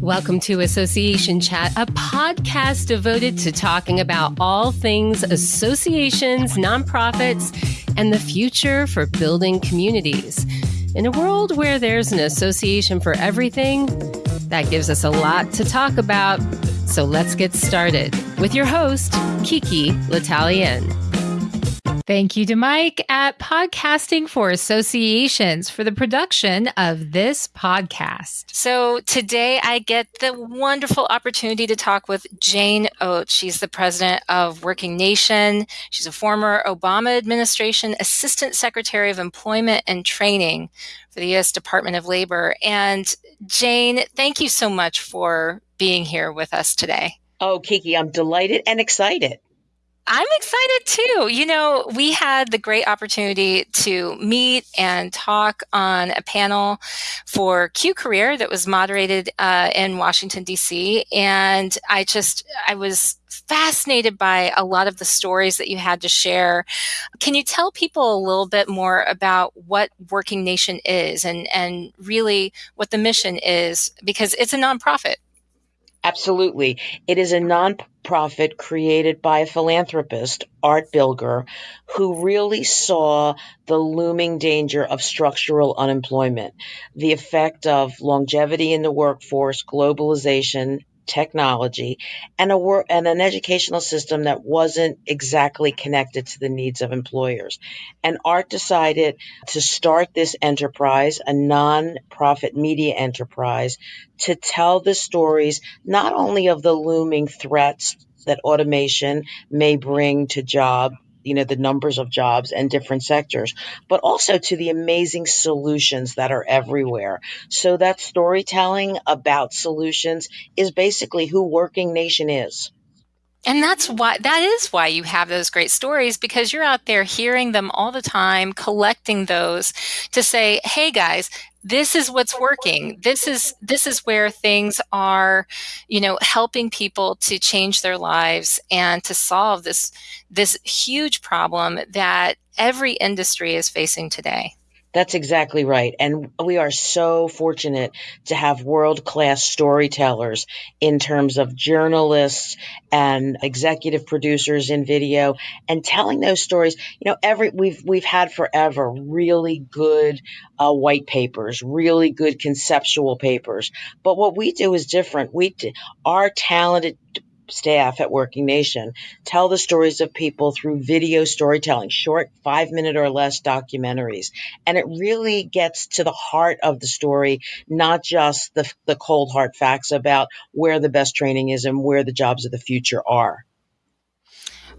Welcome to Association Chat, a podcast devoted to talking about all things associations, nonprofits, and the future for building communities. In a world where there's an association for everything, that gives us a lot to talk about. So let's get started with your host, Kiki L'Italien. Thank you to Mike at Podcasting for Associations for the production of this podcast. So today I get the wonderful opportunity to talk with Jane Oates. She's the president of Working Nation. She's a former Obama administration assistant secretary of employment and training for the U.S. Department of Labor. And Jane, thank you so much for being here with us today. Oh, Kiki, I'm delighted and excited. I'm excited too. You know, we had the great opportunity to meet and talk on a panel for Q Career that was moderated uh, in Washington, D.C. And I just, I was fascinated by a lot of the stories that you had to share. Can you tell people a little bit more about what Working Nation is and, and really what the mission is? Because it's a nonprofit. Absolutely. It is a nonprofit created by a philanthropist, Art Bilger, who really saw the looming danger of structural unemployment, the effect of longevity in the workforce, globalization, technology and a work and an educational system that wasn't exactly connected to the needs of employers. And Art decided to start this enterprise, a non-profit media enterprise, to tell the stories not only of the looming threats that automation may bring to job you know the numbers of jobs and different sectors but also to the amazing solutions that are everywhere. So that storytelling about solutions is basically who working nation is. And that's why that is why you have those great stories because you're out there hearing them all the time collecting those to say hey guys this is what's working. This is this is where things are you know helping people to change their lives and to solve this this huge problem that every industry is facing today that's exactly right. And we are so fortunate to have world class storytellers in terms of journalists and executive producers in video and telling those stories. You know, every, we've, we've had forever really good uh, white papers, really good conceptual papers. But what we do is different. We, our talented staff at Working Nation tell the stories of people through video storytelling, short five minute or less documentaries. And it really gets to the heart of the story, not just the, the cold hard facts about where the best training is and where the jobs of the future are.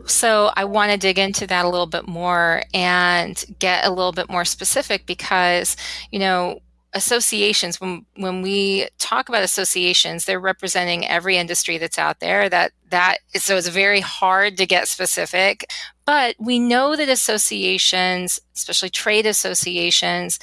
So I want to dig into that a little bit more and get a little bit more specific because, you know, associations when when we talk about associations they're representing every industry that's out there that that so it's very hard to get specific but we know that associations especially trade associations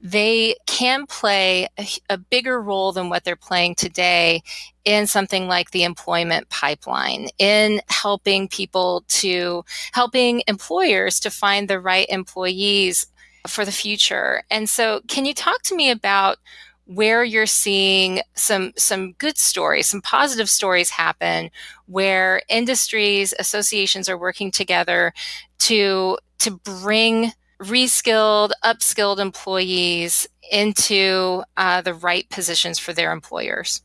they can play a, a bigger role than what they're playing today in something like the employment pipeline in helping people to helping employers to find the right employees for the future. And so, can you talk to me about where you're seeing some some good stories, some positive stories happen where industries, associations are working together to to bring reskilled, upskilled employees into uh, the right positions for their employers?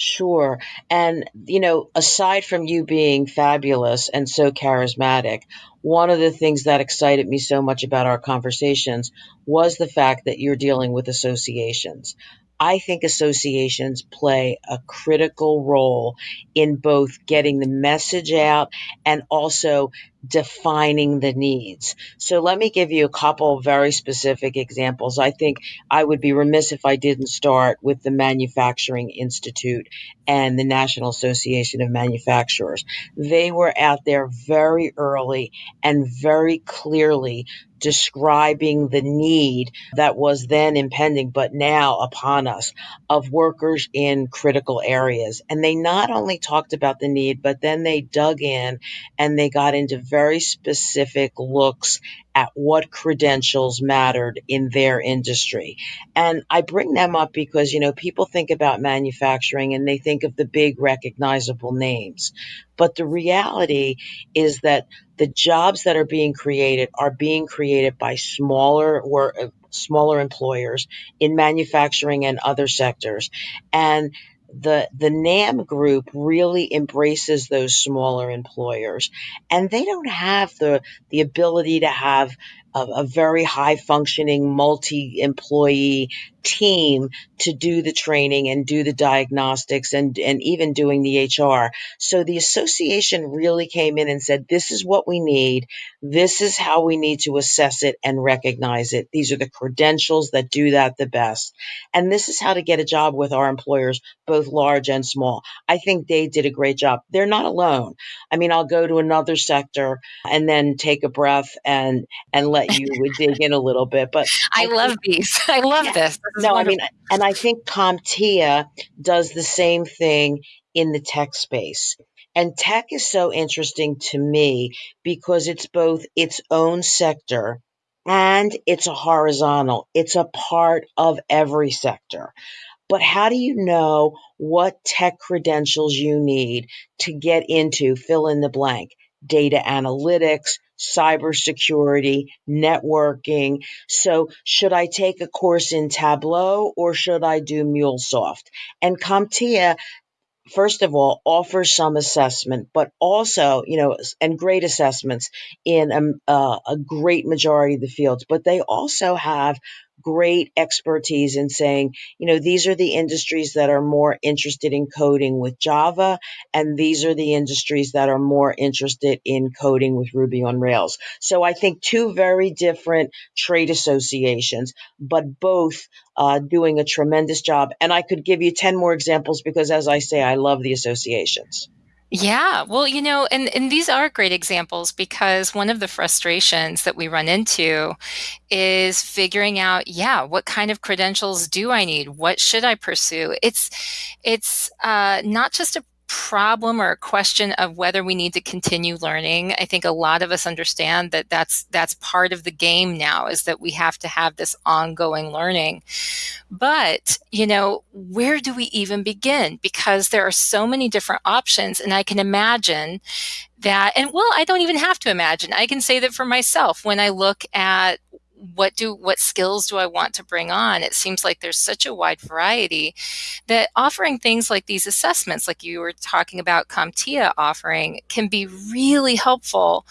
Sure. And, you know, aside from you being fabulous and so charismatic, one of the things that excited me so much about our conversations was the fact that you're dealing with associations. I think associations play a critical role in both getting the message out and also defining the needs. So let me give you a couple very specific examples. I think I would be remiss if I didn't start with the Manufacturing Institute and the National Association of Manufacturers. They were out there very early and very clearly describing the need that was then impending, but now upon us of workers in critical areas. And they not only talked about the need, but then they dug in and they got into very specific looks at what credentials mattered in their industry. And I bring them up because, you know, people think about manufacturing and they think of the big recognizable names. But the reality is that the jobs that are being created are being created by smaller or uh, smaller employers in manufacturing and other sectors. And the the NAM group really embraces those smaller employers and they don't have the the ability to have a, a very high functioning multi employee team to do the training and do the diagnostics and and even doing the HR. So the association really came in and said this is what we need. This is how we need to assess it and recognize it. These are the credentials that do that the best. And this is how to get a job with our employers both large and small. I think they did a great job. They're not alone. I mean, I'll go to another sector and then take a breath and and let you would dig in a little bit. But I, I love think, these. I love yeah, this. this no. I mean, and I think CompTIA does the same thing in the tech space. And tech is so interesting to me because it's both its own sector and it's a horizontal. It's a part of every sector. But how do you know what tech credentials you need to get into fill in the blank? Data analytics, cybersecurity, networking. So should I take a course in Tableau or should I do MuleSoft? And CompTIA first of all, offers some assessment, but also, you know, and great assessments in a, uh, a great majority of the fields. But they also have great expertise in saying, you know, these are the industries that are more interested in coding with Java, and these are the industries that are more interested in coding with Ruby on Rails. So I think two very different trade associations, but both uh, doing a tremendous job. And I could give you 10 more examples because, as I say, I love the associations. Yeah, well, you know, and, and these are great examples because one of the frustrations that we run into is figuring out, yeah, what kind of credentials do I need? What should I pursue? It's it's uh, not just a problem or a question of whether we need to continue learning. I think a lot of us understand that that's that's part of the game now is that we have to have this ongoing learning. But, you know, where do we even begin? Because there are so many different options and I can imagine that and well, I don't even have to imagine. I can say that for myself when I look at what do what skills do I want to bring on? It seems like there's such a wide variety that offering things like these assessments, like you were talking about CompTIA offering, can be really helpful,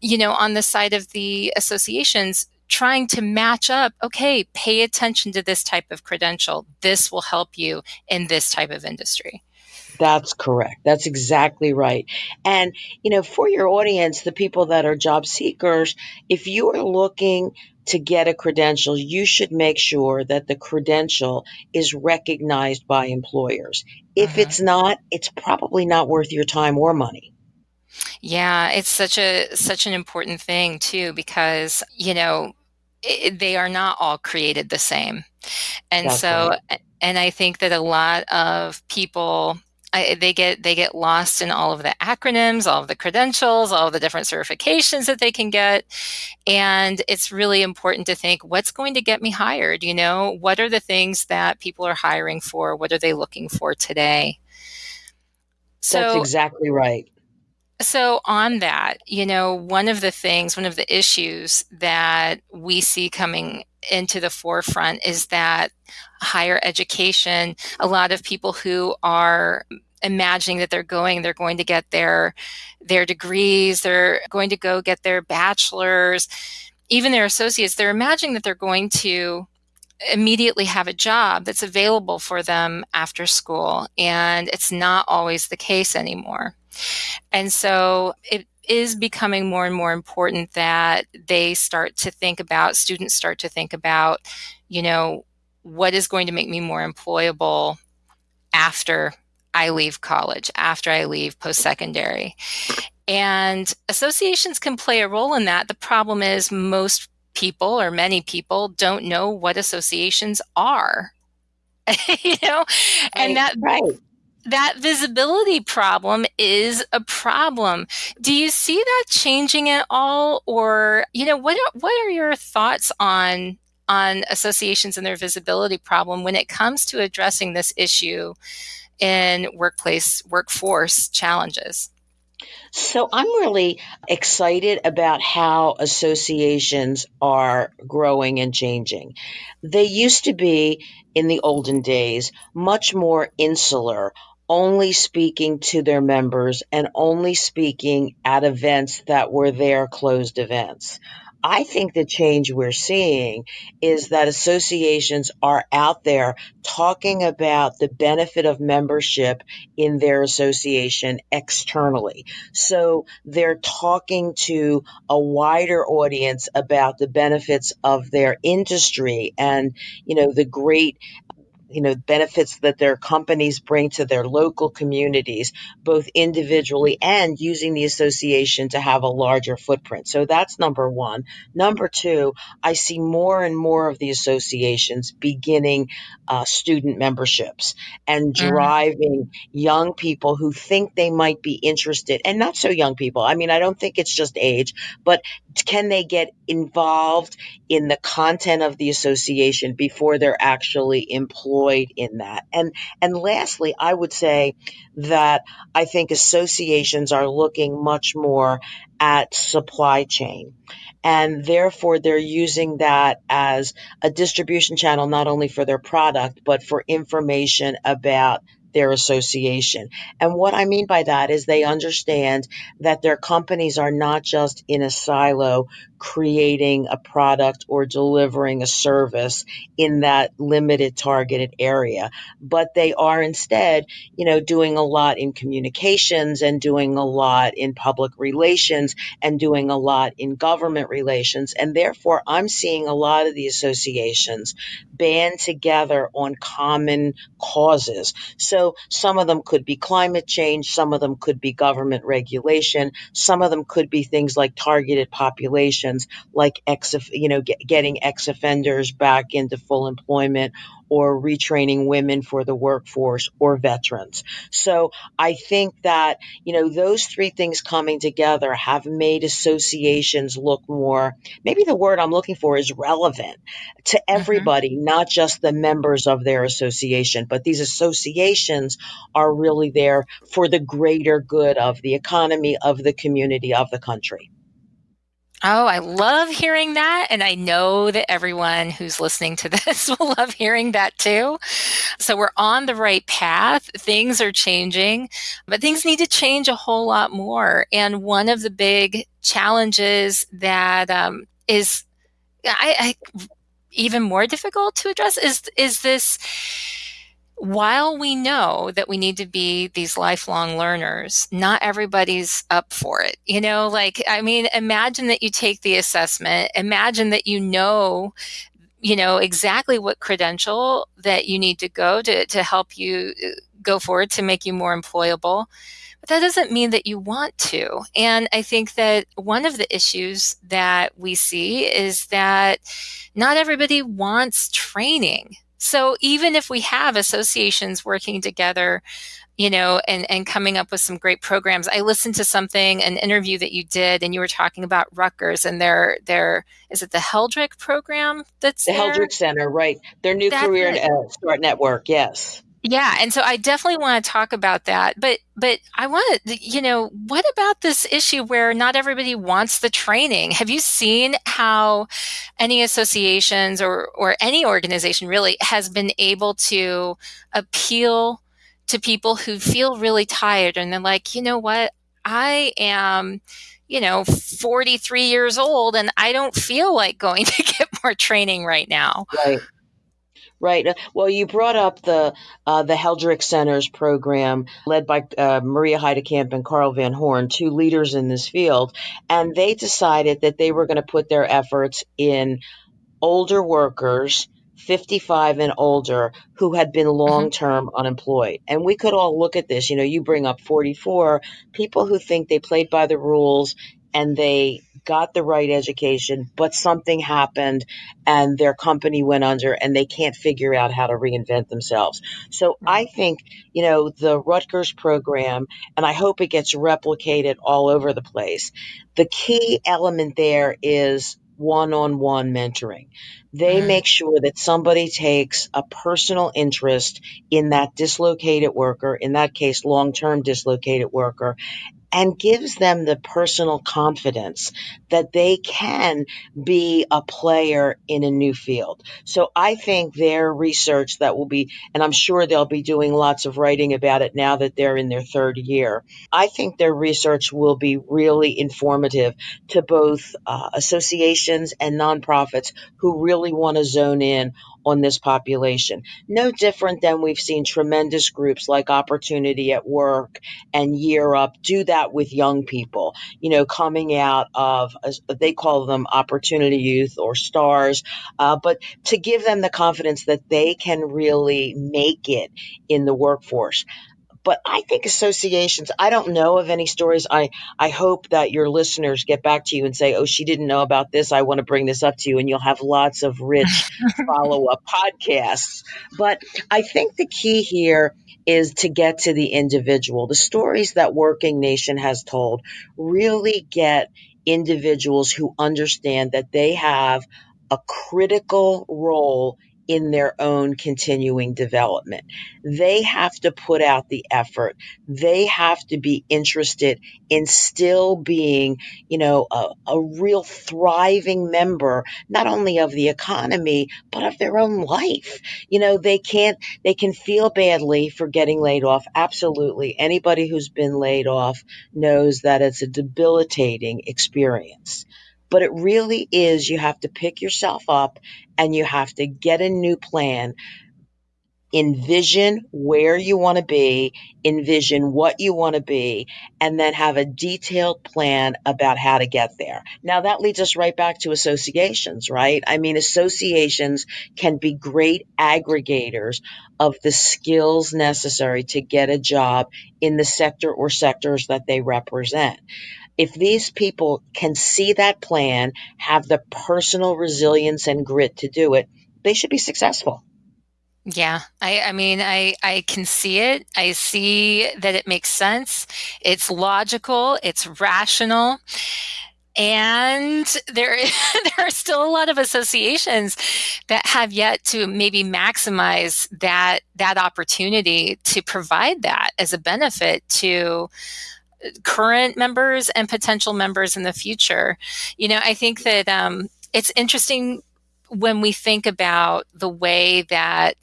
you know, on the side of the associations trying to match up, okay, pay attention to this type of credential. This will help you in this type of industry. That's correct. That's exactly right. And, you know, for your audience, the people that are job seekers, if you are looking to get a credential, you should make sure that the credential is recognized by employers. If uh-huh. it's not, it's probably not worth your time or money. Yeah, it's such a such an important thing too because, you know, they are not all created the same. And That's so right. and I think that a lot of people I, they get they get lost in all of the acronyms, all of the credentials, all of the different certifications that they can get, and it's really important to think what's going to get me hired. You know, what are the things that people are hiring for? What are they looking for today? So, That's exactly right. So, on that, you know, one of the things, one of the issues that we see coming into the forefront is that higher education, a lot of people who are imagining that they're going they're going to get their their degrees they're going to go get their bachelors. Even their associates they're imagining that they're going to immediately have a job that's available for them after school and it's not always the case anymore. And so it is becoming more and more important that they start to think about students start to think about you know what is going to make me more employable after I leave college, after I leave post secondary. And associations can play a role in that. The problem is most people or many people don't know what associations are. you know, and right, that right that visibility problem is a problem. Do you see that changing at all or you know what are, what are your thoughts on on associations and their visibility problem when it comes to addressing this issue in workplace workforce challenges? So I'm really excited about how associations are growing and changing. They used to be in the olden days much more insular, only speaking to their members and only speaking at events that were their closed events. I think the change we're seeing is that associations are out there talking about the benefit of membership in their association externally. So they're talking to a wider audience about the benefits of their industry and, you know, the great you know benefits that their companies bring to their local communities both individually and using the association to have a larger footprint. So that's number 1 number 2 i see more and more of the associations beginning uh, student memberships and Mm, driving young people who think they might be interested and not so young people. I mean i don't think it's just age but can they get involved in the content of the association before they're actually employed in that. And and lastly, I would say that I think associations are looking much more at supply chain. And therefore, they're using that as a distribution channel, not only for their product, but for information about their association. And what I mean by that is they understand that their companies are not just in a silo creating a product or delivering a service in that limited targeted area, but they are instead, you know, doing a lot in communications and doing a lot in public relations and doing a lot in government relations. And therefore, I'm seeing a lot of the associations band together on common causes. So some of them could be climate change, some of them could be government regulation, some of them could be things like targeted populations, like ex, you know, get, getting ex offenders back into full employment or retraining women for the workforce or veterans. So I think that, you know, those three things coming together have made associations look more, maybe the word I'm looking for is relevant to mhm. everybody, not just the members of their association, but these associations are really there for the greater good of the economy, of the community, of the country. Oh, I love hearing that. And I know that everyone who's listening to this will love hearing that too. So we're on the right path. Things are changing, but things need to change a whole lot more. And one of the big challenges that um, is I, I, even more difficult to address is is this while we know that we need to be these lifelong learners, not everybody's up for it. You know, like, I mean, imagine that you take the assessment, imagine that you know, you know, exactly what credential that you need to go to, to help you uh, go forward to make you more employable. But that doesn't mean that you want to. And I think that one of the issues that we see is that not everybody wants training. So even if we have associations working together, you know, and, and coming up with some great programs. I listened to something, an interview that you did, and you were talking about Rutgers and their their is it the Heldrich program that's The there? Heldrich Center, right? Their new That's career uh, start network, yes. Yeah, and so I definitely want to talk about that. But but I want to, you know, what about this issue where not everybody wants the training? Have you seen how any associations or or any organization really has been able to appeal to people who feel really tired and they're like, "You know what? I am you know, 43 years old and I don't feel like going to get more training right now." Right. Right. Uh, Well, you brought up the uh, the Heldrich Centers program led by uh, Maria Heidkamp and Carl Van Horn, two leaders in this field, and they decided that they were going to put their efforts in older workers, 55 and older, who had been long term unemployed. And we could all look at this. You know, you bring up 44, people who think they played by the rules and they got the right education, but something happened and their company went under and they can't figure out how to reinvent themselves. So I think, you know, the Rutgers program, and I hope it gets replicated all over the place. The key element there is one on one mentoring. They Mhm. make sure that somebody takes a personal interest in that dislocated worker, in that case, long term dislocated worker, and gives them the personal confidence that they can be a player in a new field. So I think their research that will be, and I'm sure they'll be doing lots of writing about it now that they're in their third year. I think their research will be really informative to both uh, associations and nonprofits who really want to zone in on this population. No different than we've seen tremendous groups like Opportunity at Work and Year Up do that with young people, you know, coming out of, they call them Opportunity Youth or STARS, uh, but to give them the confidence that they can really make it in the workforce but I think associations, I don't know of any stories. I, I hope that your listeners get back to you and say, oh, she didn't know about this. I want to bring this up to you. And you'll have lots of rich follow up podcasts. But I think the key here is to get to the individual. The stories that Working Nation has told really get individuals who understand that they have a critical role in their own continuing development. They have to put out the effort. They have to be interested in still being, you know, a, a real thriving member, not only of the economy, but of their own life. You know, they can't, they can feel badly for getting laid off. Absolutely. Anybody who's been laid off knows that it's a debilitating experience but it really is you have to pick yourself up and you have to get a new plan envision where you want to be, envision what you want to be, and then have a detailed plan about how to get there. Now that leads us right back to associations, right? I mean, associations can be great aggregators of the skills necessary to get a job in the sector or sectors that they represent if these people can see that plan, have the personal resilience and grit to do it, they should be successful. Yeah, I, I mean, I, I can see it. I see that it makes sense. It's logical. It's rational. And there, there are still a lot of associations that have yet to maybe maximize that, that opportunity to provide that as a benefit to current members and potential members in the future. You know, I think that um, it's interesting when we think about the way that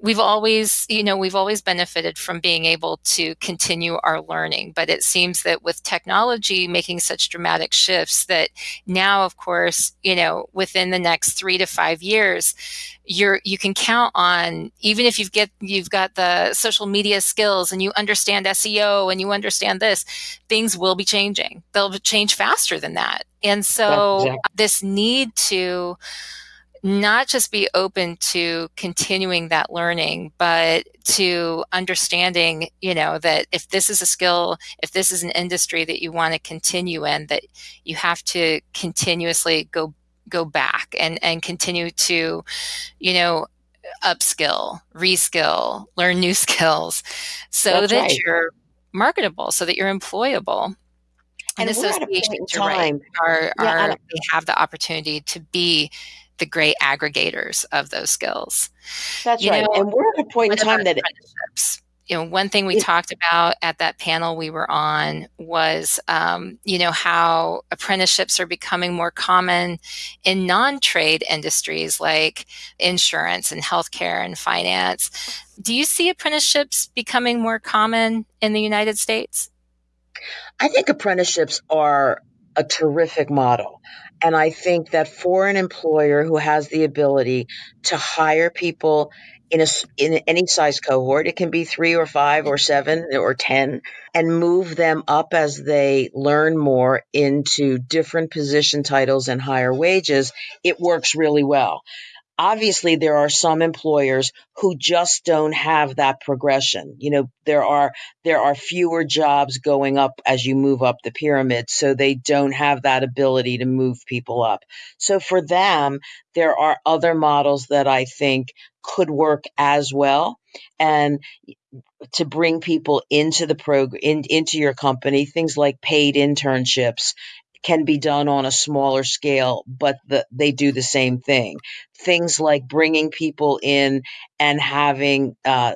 we've always, you know, we've always benefited from being able to continue our learning. But it seems that with technology making such dramatic shifts, that now, of course, you know, within the next three to five years, you're you can count on even if you've get you've got the social media skills and you understand SEO and you understand this, things will be changing. They'll change faster than that. And so exactly. this need to not just be open to continuing that learning, but to understanding, you know, that if this is a skill, if this is an industry that you want to continue in, that you have to continuously go go back and and continue to, you know, upskill, reskill, learn new skills, so That's that right. you're marketable, so that you're employable. And, And we're at a point in associations, you're right, are Yeah, are they have the opportunity to be the great aggregators of those skills. that's You right. know, And we're at a point in time that apprenticeships? You know, one thing we it, talked about at that panel we were on was, um, you know, how apprenticeships are becoming more common in non-trade industries like insurance and healthcare and finance. Do you see apprenticeships becoming more common in the United States? I think apprenticeships are a terrific model. And I think that for an employer who has the ability to hire people in a in any size cohort, it can be three or five or seven or ten, and move them up as they learn more into different position titles and higher wages, it works really well. Obviously there are some employers who just don't have that progression. You know there are there are fewer jobs going up as you move up the pyramid so they don't have that ability to move people up. So for them there are other models that i think could work as well. And to bring people into the program in, into your company things like paid internships can be done on a smaller scale, but the, they do the same thing. Things like bringing people in and having uh,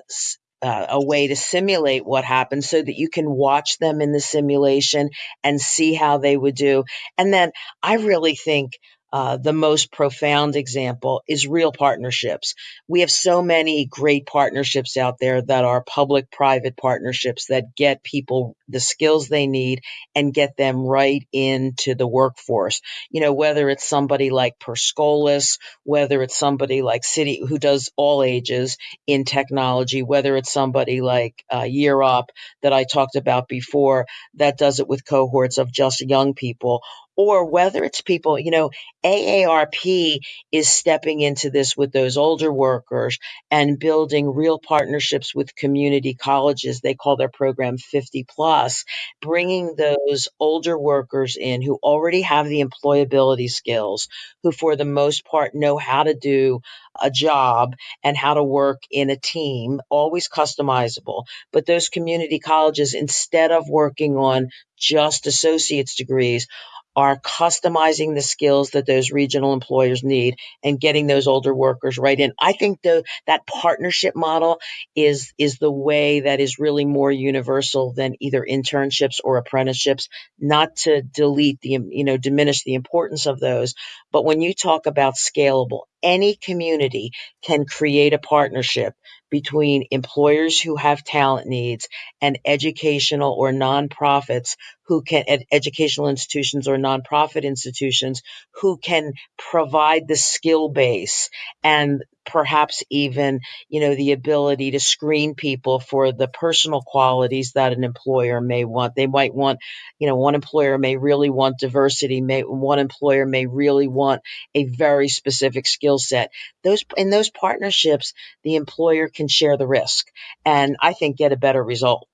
uh, a way to simulate what happens so that you can watch them in the simulation and see how they would do. And then I really think uh, the most profound example is real partnerships. We have so many great partnerships out there that are public private partnerships that get people the skills they need and get them right into the workforce. You know, whether it's somebody like Per Scholas, whether it's somebody like City who does all ages in technology, whether it's somebody like uh, Year Up that I talked about before that does it with cohorts of just young people or whether it's people, you know, AARP is stepping into this with those older workers and building real partnerships with community colleges. They call their program 50 plus, bringing those older workers in who already have the employability skills, who for the most part know how to do a job and how to work in a team, always customizable. But those community colleges, instead of working on just associate's degrees, are customizing the skills that those regional employers need and getting those older workers right in. I think the, that partnership model is, is the way that is really more universal than either internships or apprenticeships, not to delete the, you know, diminish the importance of those. But when you talk about scalable, any community can create a partnership between employers who have talent needs and educational or nonprofits who can ed- educational institutions or nonprofit institutions who can provide the skill base and perhaps even you know the ability to screen people for the personal qualities that an employer may want. They might want you know one employer may really want diversity may one employer may really want a very specific skill set. Those in those partnerships the employer can share the risk and i think get a better result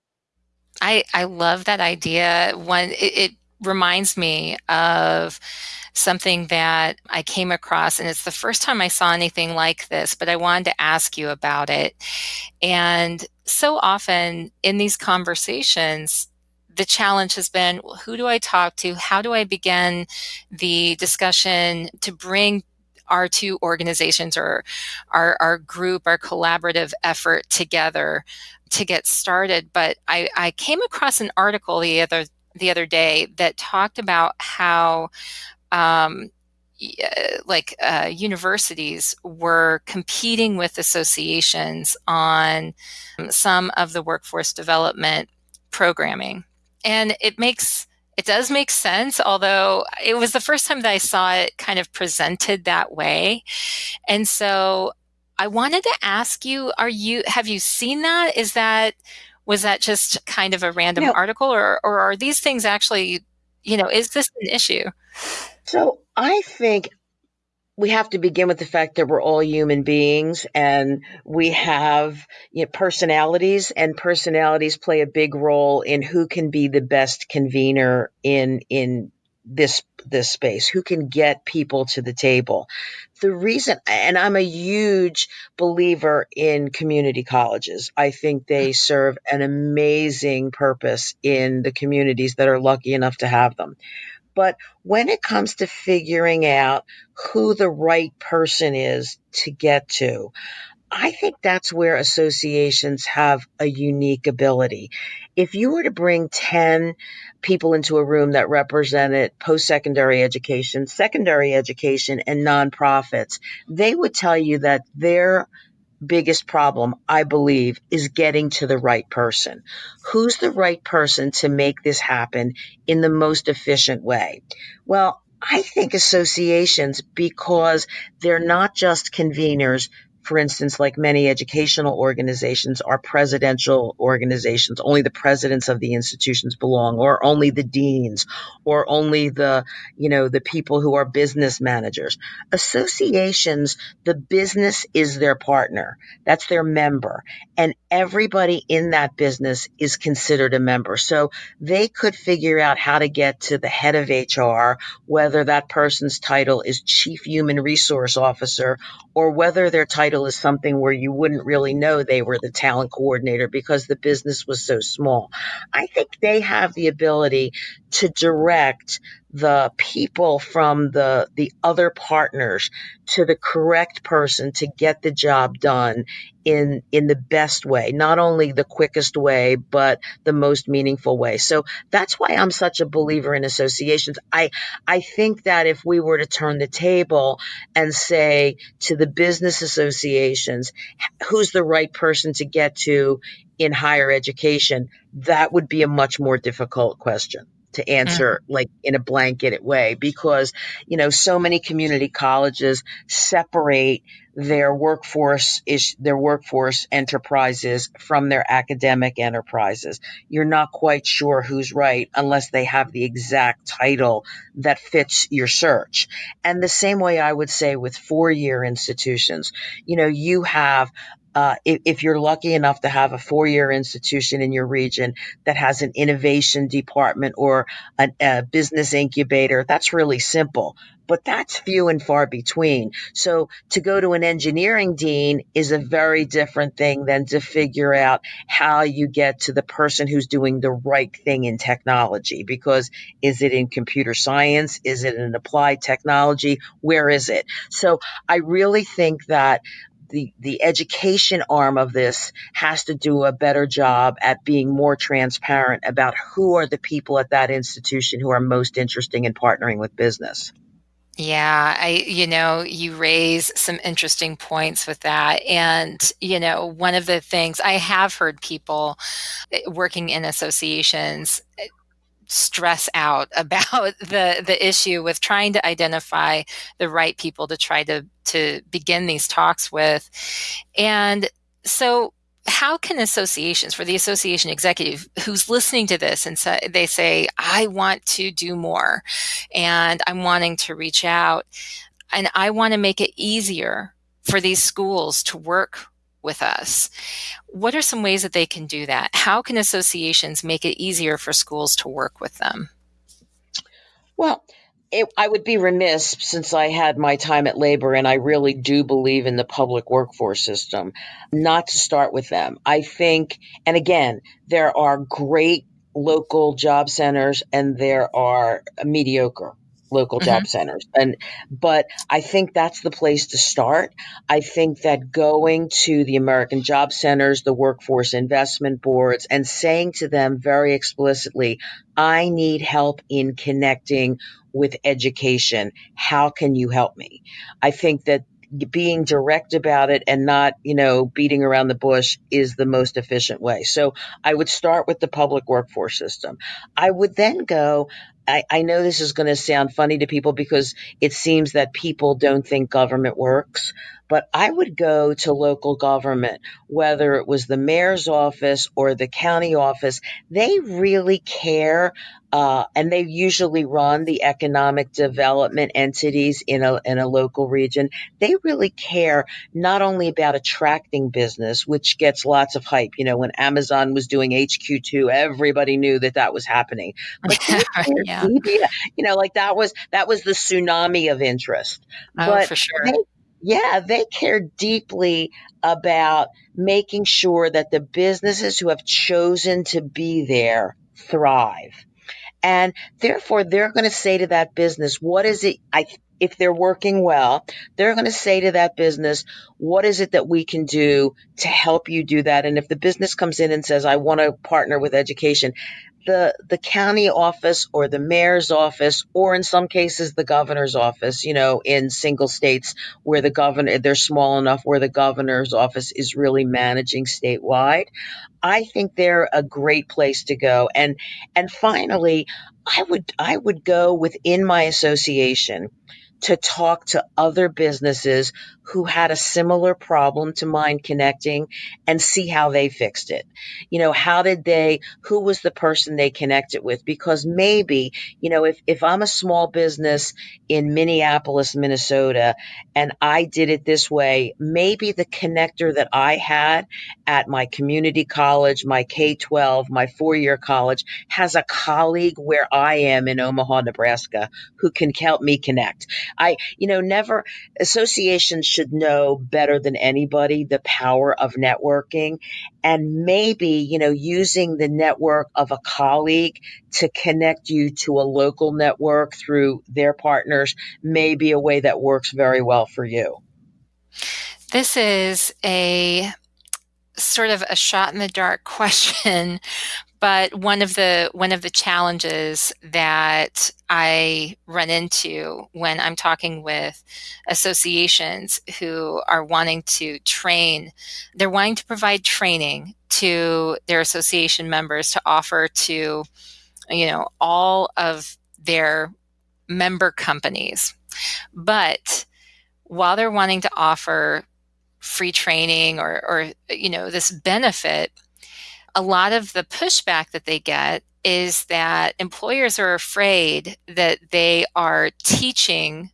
I, I love that idea. One, it, it reminds me of something that I came across, and it's the first time I saw anything like this, but I wanted to ask you about it. And so often in these conversations, the challenge has been who do I talk to? How do I begin the discussion to bring our two organizations or our, our group, our collaborative effort together to get started. But I, I came across an article the other the other day that talked about how um, like uh, universities were competing with associations on some of the workforce development programming and it makes it does make sense although it was the first time that i saw it kind of presented that way and so I wanted to ask you, are you have you seen that? Is that was that just kind of a random No. article or or are these things actually, you know, is this an issue? So I think we have to begin with the fact that we're all human beings and we have you know, personalities and personalities play a big role in who can be the best convener in in this this space who can get people to the table. The reason and i'm a huge believer in community colleges. I think they mm. serve an amazing purpose in the communities that are lucky enough to have them but when it comes to figuring out who the right person is to get to I think that's where associations have a unique ability. If you were to bring 10 people into a room that represented post secondary education, secondary education, and nonprofits, they would tell you that their biggest problem, I believe, is getting to the right person. Who's the right person to make this happen in the most efficient way? Well, I think associations, because they're not just conveners, for instance, like many educational organizations are presidential organizations, only the presidents of the institutions belong, or only the deans, or only the, you know, the people who are business managers. Associations, the business is their partner. That's their member. And everybody in that business is considered a member. So they could figure out how to get to the head of HR, whether that person's title is chief human resource officer or whether their title is something where you wouldn't really know they were the talent coordinator because the business was so small. I think they have the ability to direct the people from the the other partners to the correct person to get the job done in in the best way not only the quickest way but the most meaningful way. So that's why i'm such a believer in associations. I i think that if we were to turn the table and say to the business associations who's the right person to get to in higher education that would be a much more difficult question to answer mm-hmm. like in a blanket way because you know so many community colleges separate their workforce is their workforce enterprises from their academic enterprises. You're not quite sure who's right unless they have the exact title that fits your search. And the same way i would say with four year institutions. You know you have uh, if, if, you're lucky enough to have a four year institution in your region that has an innovation department or a, a business incubator, that's really simple. But that's few and far between. So to go to an engineering dean is a very different thing than to figure out how you get to the person who's doing the right thing in technology. Because is it in computer science? Is it in applied technology? Where is it? So I really think that the, the education arm of this has to do a better job at being more transparent about who are the people at that institution who are most interested in partnering with business. Yeah, I, you know, you raise some interesting points with that. And, you know, one of the things I have heard people working in associations stress out about the the issue with trying to identify the right people to try to to begin these talks with. And so how can associations for the association executive who's listening to this and say, they say i want to do more and i'm wanting to reach out and i want to make it easier for these schools to work with us. What are some ways that they can do that? How can associations make it easier for schools to work with them? Well, it, I would be remiss since I had my time at labor and I really do believe in the public workforce system not to start with them. I think, and again, there are great local job centers and there are mediocre local job mm-hmm. centers and but i think that's the place to start i think that going to the american job centers the workforce investment boards and saying to them very explicitly i need help in connecting with education how can you help me i think that being direct about it and not, you know, beating around the bush is the most efficient way. So I would start with the public workforce system. I would then go, I, I know this is going to sound funny to people because it seems that people don't think government works, but I would go to local government, whether it was the mayor's office or the county office. They really care, uh, and they usually run the economic development entities in a in a local region. They really care not only about attracting business, which gets lots of hype. You know, when Amazon was doing HQ two, everybody knew that that was happening. But yeah yeah. you know, like that was that was the tsunami of interest. Oh, but for sure. They, yeah, they care deeply about making sure that the businesses who have chosen to be there thrive. And therefore, they're going to say to that business, what is it? I, if they're working well, they're going to say to that business, what is it that we can do to help you do that? And if the business comes in and says, I want to partner with education, the the county office or the mayor's office or in some cases the governor's office you know in single states where the governor they're small enough where the governor's office is really managing statewide. I think they're a great place to go. And and finally i would i would go within my association to talk to other businesses who had a similar problem to Mind Connecting and see how they fixed it. You know, how did they, who was the person they connected with? Because maybe, you know, if, if I'm a small business in Minneapolis, Minnesota, and I did it this way, maybe the connector that I had at my community college, my K 12, my four year college has a colleague where I am in Omaha, Nebraska, who can help me connect. I, you know, never, associations should know better than anybody the power of networking and maybe, you know, using the network of a colleague to connect you to a local network through their partners may be a way that works very well for you. This is a sort of a shot in the dark question, but one of the one of the challenges that I run into when I'm talking with associations who are wanting to train, they're wanting to provide training to their association members to offer to you know all of their member companies. But while they're wanting to offer free training or, or you know this benefit a lot of the pushback that they get is that employers are afraid that they are teaching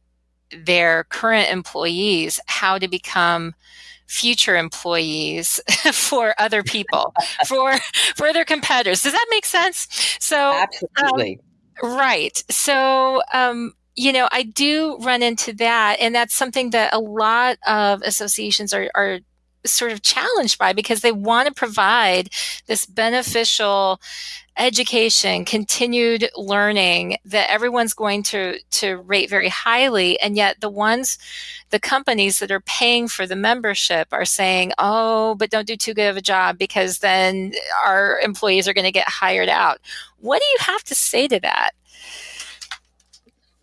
their current employees how to become future employees for other people for for their competitors. Does that make sense? So absolutely. um, right. So um, you know, I do run into that, and that's something that a lot of associations are, are sort of challenged by because they want to provide this beneficial education, continued learning that everyone's going to to rate very highly, and yet the ones, the companies that are paying for the membership are saying, "Oh, but don't do too good of a job because then our employees are going to get hired out." What do you have to say to that?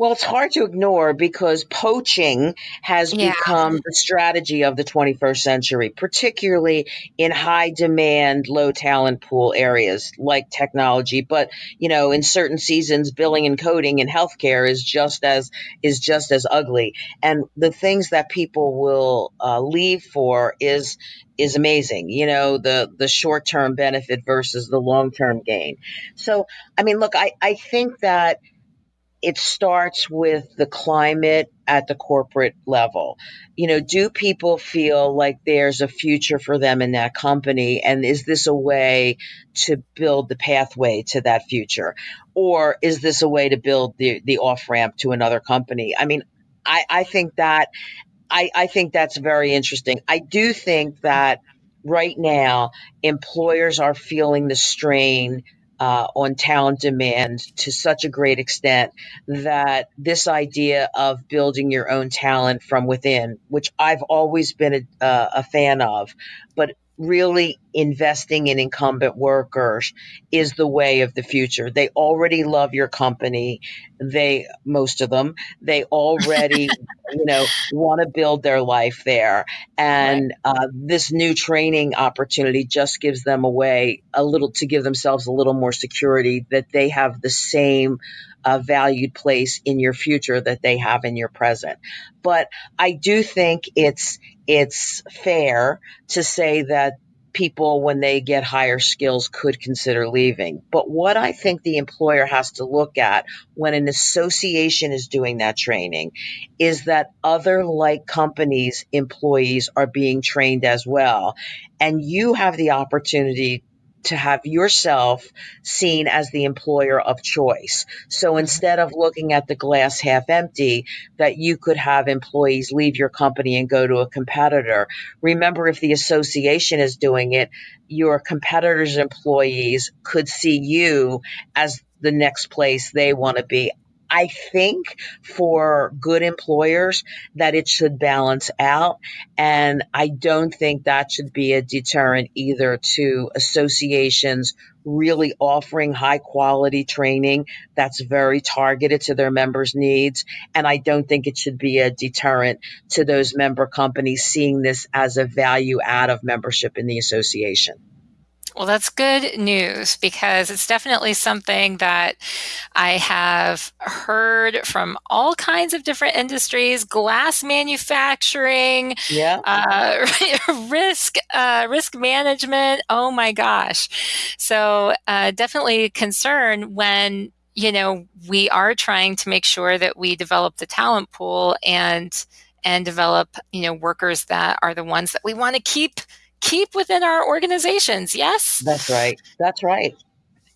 Well, it's hard to ignore because poaching has yeah. become the strategy of the 21st century, particularly in high demand, low talent pool areas like technology. But, you know, in certain seasons, billing and coding in healthcare is just as, is just as ugly. And the things that people will uh, leave for is, is amazing. You know, the, the short term benefit versus the long term gain. So, I mean, look, I, I think that, it starts with the climate at the corporate level. You know, do people feel like there's a future for them in that company? And is this a way to build the pathway to that future? Or is this a way to build the, the off ramp to another company? I mean, I, I think that I, I think that's very interesting. I do think that right now employers are feeling the strain uh, on talent demand to such a great extent that this idea of building your own talent from within, which I've always been a, uh, a fan of, but really investing in incumbent workers is the way of the future. They already love your company. They, most of them, they already, you know, want to build their life there. And right. uh, this new training opportunity just gives them a way, a little, to give themselves a little more security that they have the same uh, valued place in your future that they have in your present. But I do think it's it's fair to say that people when they get higher skills could consider leaving. But what I think the employer has to look at when an association is doing that training is that other like companies employees are being trained as well and you have the opportunity to have yourself seen as the employer of choice. So mm-hmm. instead of looking at the glass half empty, that you could have employees leave your company and go to a competitor. Remember, if the association is doing it, your competitor's employees could see you as the next place they want to be. I think for good employers that it should balance out. And I don't think that should be a deterrent either to associations really offering high quality training that's very targeted to their members' needs. And I don't think it should be a deterrent to those member companies seeing this as a value add of membership in the association. Well, that's good news because it's definitely something that I have heard from all kinds of different industries, glass manufacturing, Yeah, uh, risk, uh, risk management. Oh my gosh. So, uh, definitely concern when, you know, we are trying to make sure that we develop the talent pool and and develop, you know, workers that are the ones that we want to keep keep within our organizations. Yes? that's right. That's right.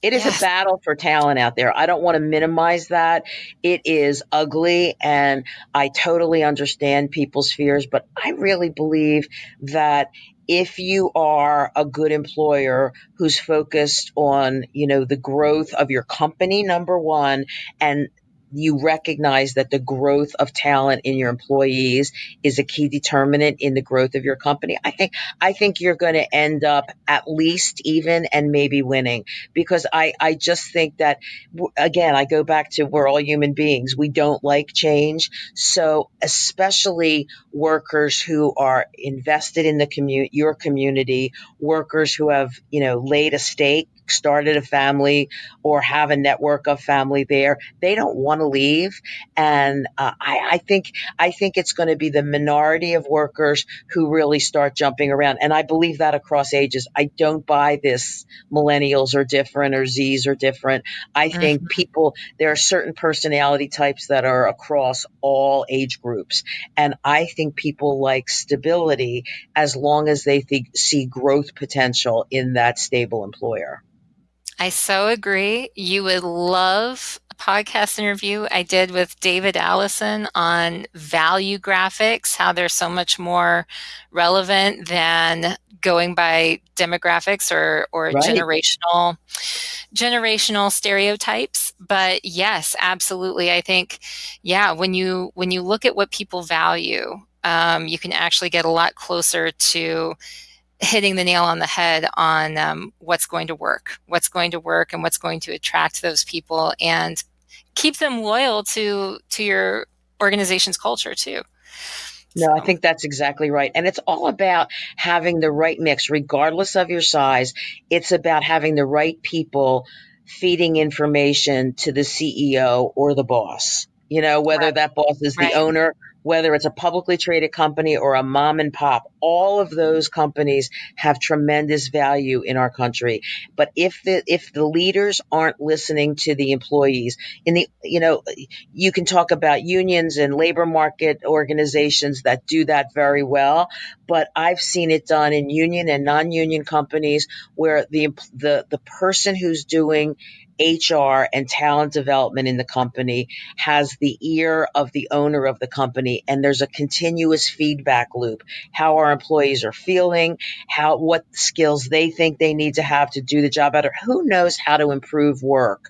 It is a battle for talent out there. I don't want to minimize that. It is ugly, and I totally understand people's fears, but I really believe that if you are a good employer who's focused on, you know, the growth of your company, number one, and you recognize that the growth of talent in your employees is a key determinant in the growth of your company. I think I think you're going to end up at least even and maybe winning because I I just think that again I go back to we're all human beings. We don't like change. So especially workers who are invested in the community, your community, workers who have, you know, laid a stake started a family or have a network of family there. They don't want to leave, and uh, I, I think I think it's going to be the minority of workers who really start jumping around, and I believe that across ages. I don't buy this millennials are different or Zs are different. I think Mhm. people there are certain personality types that are across all age groups, and I think people like stability as long as they think, see growth potential in that stable employer. I so agree. You would love a podcast interview I did with David Allison on Valuegraphics, how they're so much more relevant than going by demographics or, or Right. generational generational stereotypes. But yes, absolutely. I think, yeah, when you when you look at what people value, um, you can actually get a lot closer to hitting the nail on the head on um, what's going to work, what's going to work, and what's going to attract those people and keep them loyal to to your organization's culture too. No, I think that's exactly right. And it's all about having the right mix, regardless of your size. It's about having the right people feeding information to the CEO or the boss. You know, whether right, that boss is the right. owner, whether it's a publicly traded company or a mom and pop, all of those companies have tremendous value in our country. But if the if the leaders aren't listening to the employees, in the you know, you can talk about unions and labor market organizations that do that very well, but I've seen it done in union and non-union companies where the the the person who's doing HR and talent development in the company has the ear of the owner of the company and there's a continuous feedback loop how our employees are feeling how what skills they think they need to have to do the job better who knows how to improve work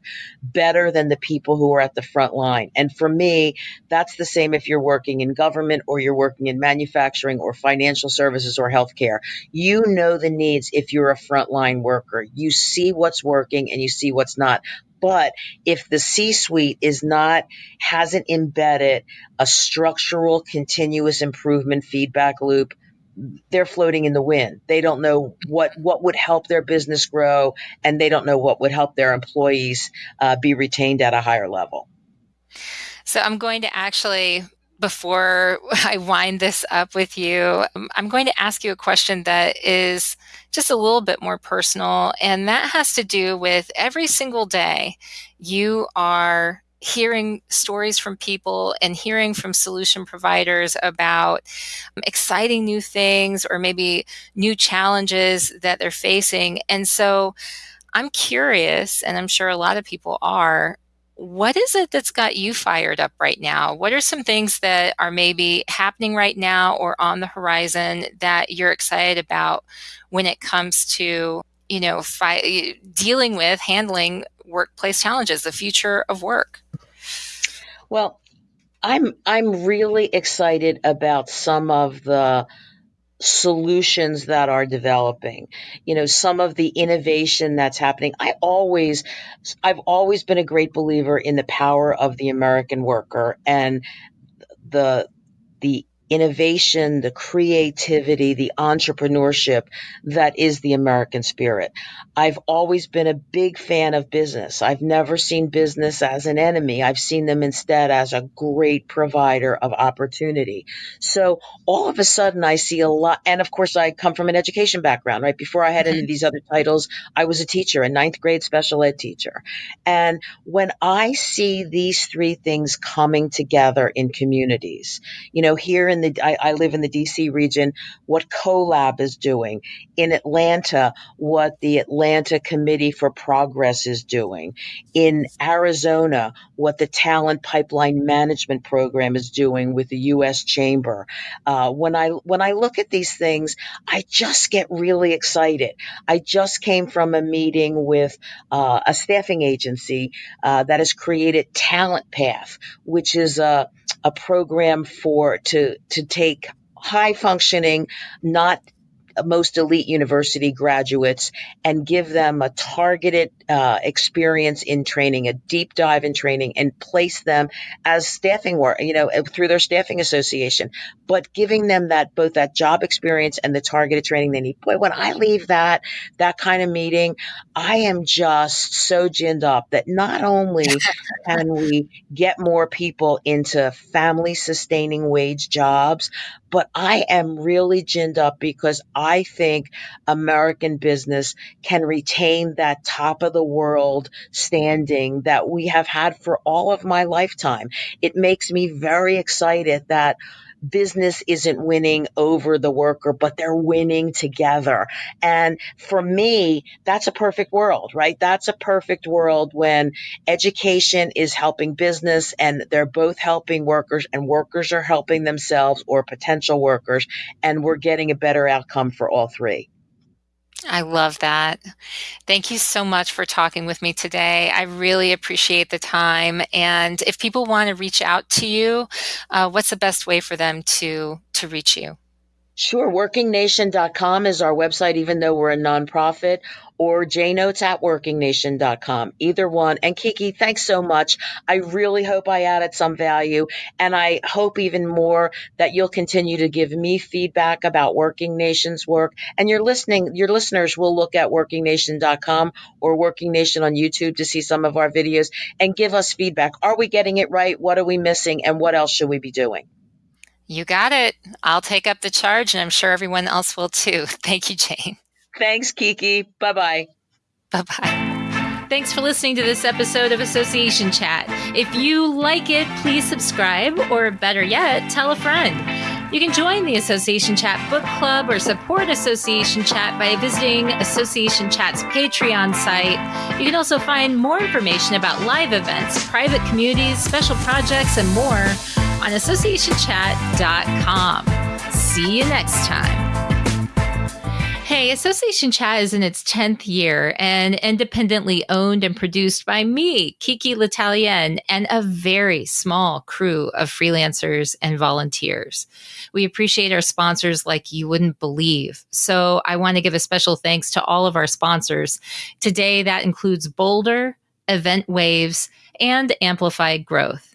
better than the people who are at the front line. And for me, that's the same if you're working in government or you're working in manufacturing or financial services or healthcare. You know the needs if you're a frontline worker. You see what's working and you see what's not. But if the C suite is not, hasn't embedded a structural continuous improvement feedback loop, they're floating in the wind. They don't know what what would help their business grow, and they don't know what would help their employees uh, be retained at a higher level. So I'm going to actually, before I wind this up with you, um, I'm going to ask you a question that is just a little bit more personal. And that has to do with every single day you are hearing stories from people and hearing from solution providers about exciting new things or maybe new challenges that they're facing. And so I'm curious, and I'm sure a lot of people are. What is it that's got you fired up right now? What are some things that are maybe happening right now or on the horizon that you're excited about when it comes to, you know, fi- dealing with handling workplace challenges, the future of work? Well, I'm I'm really excited about some of the solutions that are developing. You know some of the innovation that's happening i always i've always been a great believer in the power of the american worker and the the innovation, the creativity, the entrepreneurship that is the American spirit. I've always been a big fan of business. I've never seen business as an enemy. I've seen them instead as a great provider of opportunity. So all of a sudden I see a lot. And of course, I come from an education background, right? Before I had any of mm-hmm. these other titles, I was a teacher, a ninth grade special ed teacher. And when I see these three things coming together in communities, you know, here in the, I, I live in the DC region, what CoLab is doing in Atlanta, what the Atlanta Committee for Progress is doing in Arizona, what the Talent Pipeline Management Program is doing with the U.S. Chamber. Uh, when I when I look at these things, I just get really excited. I just came from a meeting with uh, a staffing agency uh, that has created Talent Path, which is a a program for to to take high functioning, not most elite university graduates and give them a targeted uh, experience in training, a deep dive in training, and place them as staffing work, you know, through their staffing association, but giving them that both that job experience and the targeted training they need. Boy, when I leave that that kind of meeting, I am just so ginned up that not only can we get more people into family sustaining wage jobs, but I am really ginned up because I think American business can retain that top of the world standing that we have had for all of my lifetime. It makes me very excited that business isn't winning over the worker, but they're winning together. And for me, that's a perfect world, right? That's a perfect world when education is helping business and they're both helping workers and workers are helping themselves or potential workers. And we're getting a better outcome for all three. I love that. Thank you so much for talking with me today. I really appreciate the time. And if people want to reach out to you, uh, what's the best way for them to to reach you? Sure. WorkingNation.com is our website, even though we're a nonprofit, or jnotes at workingnation.com. Either one. And Kiki, thanks so much. I really hope I added some value. And I hope even more that you'll continue to give me feedback about Working Nation's work. And your listening, your listeners will look at workingnation.com or Working Nation on YouTube to see some of our videos and give us feedback. Are we getting it right? What are we missing? And what else should we be doing? You got it. I'll take up the charge, and I'm sure everyone else will too. Thank you, Jane. Thanks, Kiki. Bye bye. Bye bye. Thanks for listening to this episode of Association Chat. If you like it, please subscribe, or better yet, tell a friend. You can join the Association Chat book club or support Association Chat by visiting Association Chat's Patreon site. You can also find more information about live events, private communities, special projects, and more on associationchat.com. See you next time. Hey, Association Chat is in its 10th year and independently owned and produced by me, Kiki L'Italien, and a very small crew of freelancers and volunteers. We appreciate our sponsors like you wouldn't believe. So I want to give a special thanks to all of our sponsors. Today, that includes Boulder, Event Waves, and Amplified Growth.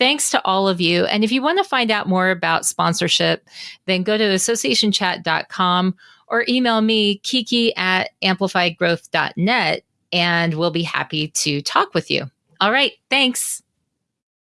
Thanks to all of you. And if you want to find out more about sponsorship, then go to associationchat.com or email me, kiki at amplifiedgrowth.net, and we'll be happy to talk with you. All right. Thanks.